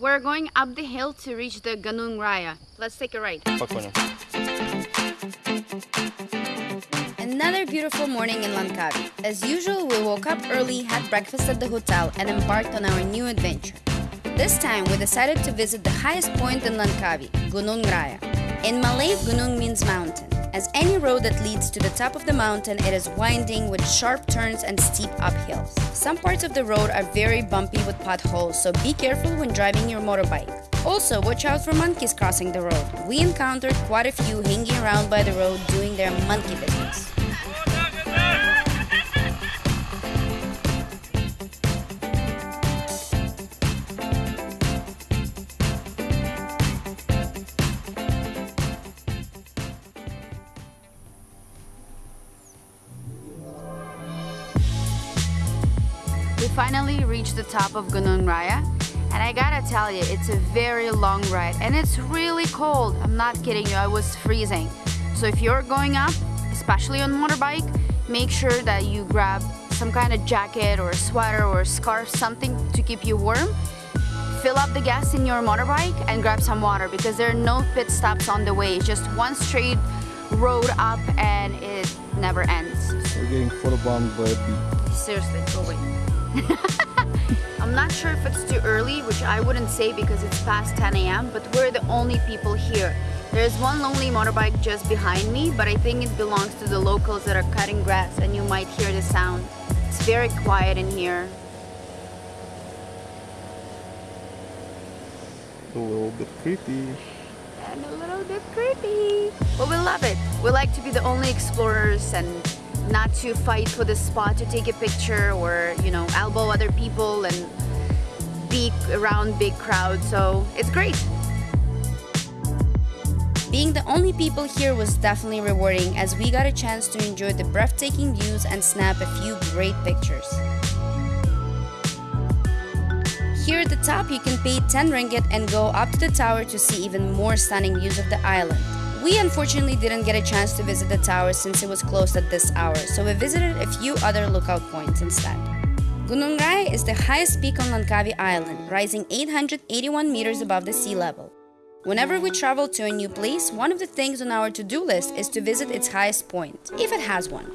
We're going up the hill to reach the Gunung Raya. Let's take a ride. Another beautiful morning in Langkawi. As usual, we woke up early, had breakfast at the hotel and embarked on our new adventure. This time, we decided to visit the highest point in Langkawi, Gunung Raya. In Malay, Gunung means mountain. As any road that leads to the top of the mountain, it is winding with sharp turns and steep uphills. Some parts of the road are very bumpy with potholes, so be careful when driving your motorbike. Also, watch out for monkeys crossing the road. We encountered quite a few hanging around by the road doing their monkey business. We finally reached the top of Gunung Raya and I gotta tell you, it's a very long ride and it's really cold. I'm not kidding you, I was freezing. So if you're going up, especially on motorbike, make sure that you grab some kind of jacket or sweater or scarf, something to keep you warm. Fill up the gas in your motorbike and grab some water because there are no pit stops on the way. It's just one straight road up and it never ends. We're getting photobombed by a bee. Seriously, go away. I'm not sure if it's too early, which I wouldn't say because it's past 10 a.m., but we're the only people here. There's one lonely motorbike just behind me, but I think it belongs to the locals that are cutting grass and you might hear the sound. It's very quiet in here. A little bit creepy. and a little bit creepy. But we love it. We like to be the only explorers and not to fight for the spot to take a picture or, you know, elbow other people and be around big crowds. So it's great. Being the only people here was definitely rewarding as we got a chance to enjoy the breathtaking views and snap a few great pictures. Here at the top, you can pay 10 ringgit and go up to the tower to see even more stunning views of the island. We unfortunately didn't get a chance to visit the tower since it was closed at this hour, so we visited a few other lookout points instead. Gunung Raya is the highest peak on Langkawi Island, rising 881 meters above the sea level. Whenever we travel to a new place, one of the things on our to-do list is to visit its highest point, if it has one.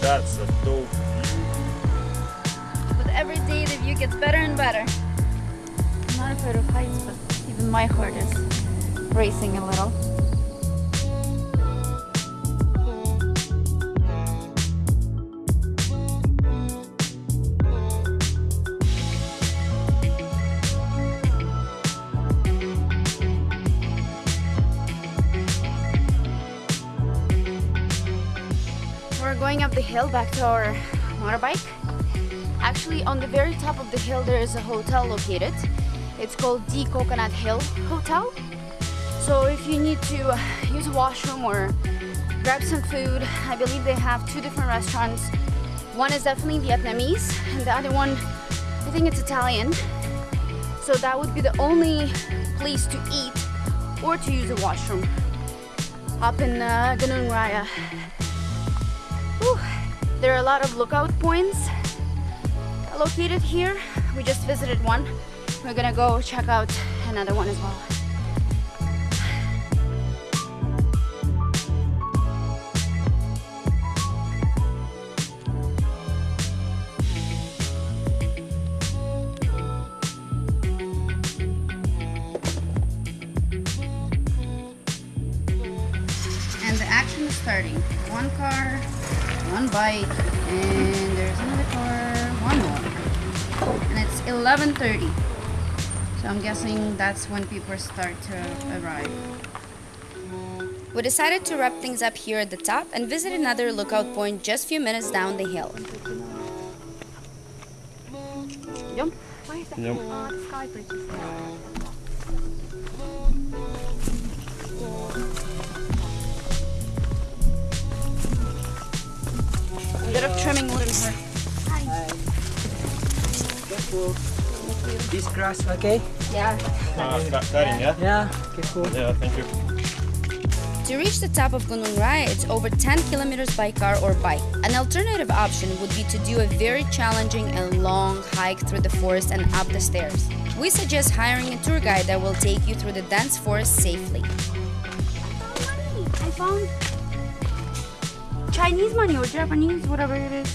That's a dope view. With every day, the view gets better and better. I'm not afraid of heights, but even my heart is racing a little. Going up the hill back to our motorbike. Actually, on the very top of the hill, there is a hotel located. It's called the Coconut Hill Hotel. So if you need to use a washroom or grab some food, I believe they have two different restaurants. One is definitely Vietnamese, and the other one, I think it's Italian. So that would be the only place to eat or to use a washroom up in uh, Gunung Raya. Whew. There are a lot of lookout points located here. We just visited one. We're gonna go check out another one as well. And the action is starting. One car, one bike, and there's another car, one more. And it's 11.30. So I'm guessing that's when people start to arrive. We decided to wrap things up here at the top and visit another lookout point just a few minutes down the hill. Jump. Yep. Grass, okay? Yeah. Ah, Ka- Karin, yeah? Yeah, careful. Yeah, thank you. To reach the top of Gunung Raya, it's over 10 kilometers by car or bike. An alternative option would be to do a very challenging and long hike through the forest and up the stairs. We suggest hiring a tour guide that will take you through the dense forest safely. I found Chinese money or Japanese, whatever it is.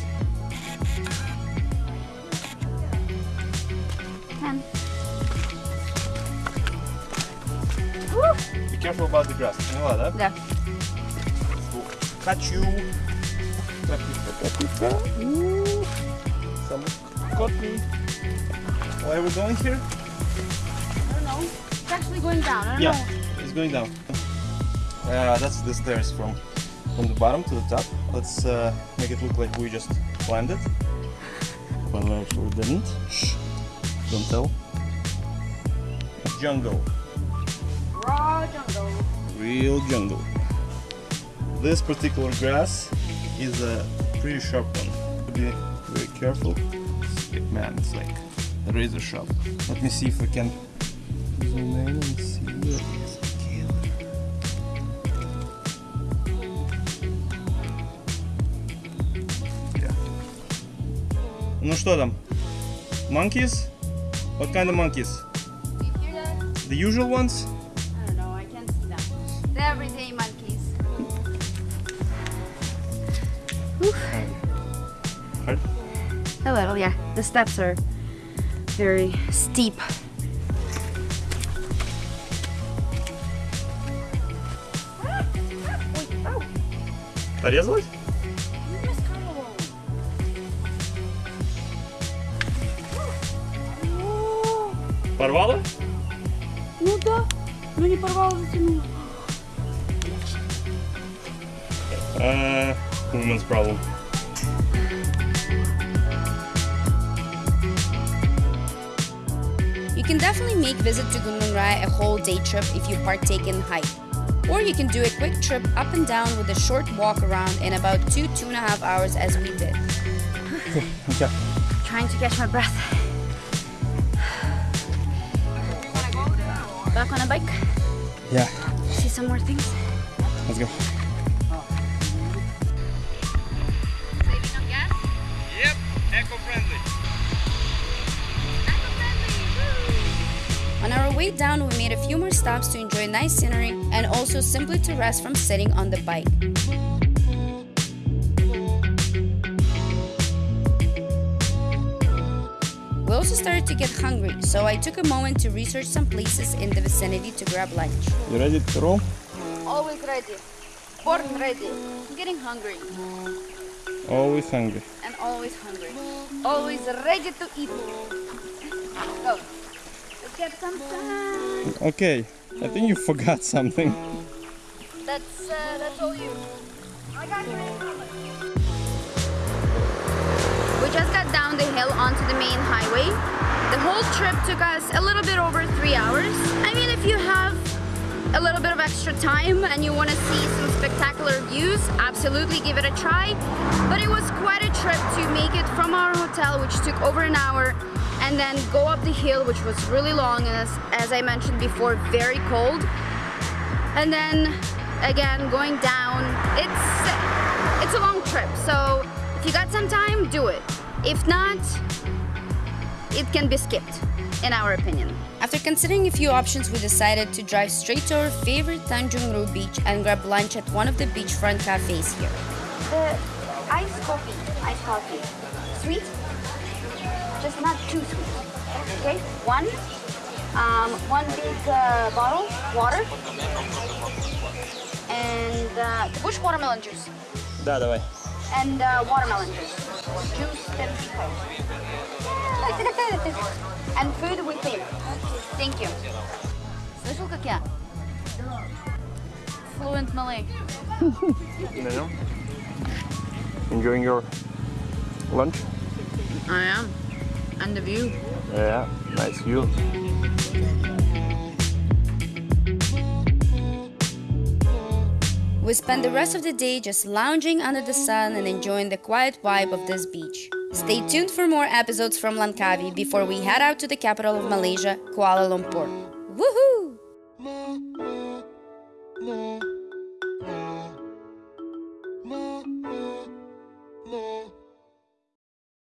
careful about the grass. Поняла, да? Да. Хочу. Капитка, капитка. Ooh. Someone caught me. Why are we going here? I don't know. It's actually going down. I don't Yeah, know. it's going down. Uh, that's the stairs from from the bottom to the top. Let's uh, make it look like we just climbed it. But we actually didn't. Shh. Don't tell. Jungle. Raw jungle. Real jungle. This particular grass is a pretty sharp one. Be very careful. Man, it's like a razor sharp. Let me see if I can zoom in and see it. Yeah. Ну что там? Monkeys? What kind of monkeys? Do you hear that? The usual ones? Hard. A little, yeah. The steps are very steep. Порезалась? Порвала? Ну да. Ну не порвала, затянула. Woman's problem. You can definitely make visit to Gunung Raya a whole day trip if you partake in hike. Or you can do a quick trip up and down with a short walk around in about two, two and a half hours as we did. Okay. Trying to catch my breath. Back on a bike. Yeah, See some more things. let's go. Way down, we made a few more stops to enjoy nice scenery and also simply to rest from sitting on the bike. We also started to get hungry, so I took a moment to research some places in the vicinity to grab lunch. You ready to roll? Always ready. Born ready. Getting hungry Always hungry. and always hungry. Always ready to eat. Go. Let's get some sun. Okay, I think you forgot something. That's uh, that's all you. I got you. We just got down the hill onto the main highway. The whole trip took us a little bit over three hours. I mean, if you have a little bit of extra time and you want to see some spectacular views, absolutely give it a try. But it was quite a trip to make it from our hotel, which took over an hour, and then go up the hill, which was really long and as, as I mentioned before, very cold. And then again going down it's it's a long trip so if you got some time do it. If not it can be skipped in our opinion after considering a few options we decided to drive straight to our favorite Tanjung Ru beach and grab lunch at one of the beachfront cafes here the iced coffee iced coffee sweet just not too sweet okay one um, one big uh, bottle water and uh, bush watermelon juice Да, давай. and uh, watermelon juice. Juice and And food with him. Thank you. Слышал, как я? Fluent Malay. You know? Enjoying your lunch? I am. And the view. Yeah, nice view. We spent the rest of the day just lounging under the sun and enjoying the quiet vibe of this beach. Stay tuned for more episodes from Langkawi before we head out to the capital of Malaysia, Kuala Lumpur. Woohoo!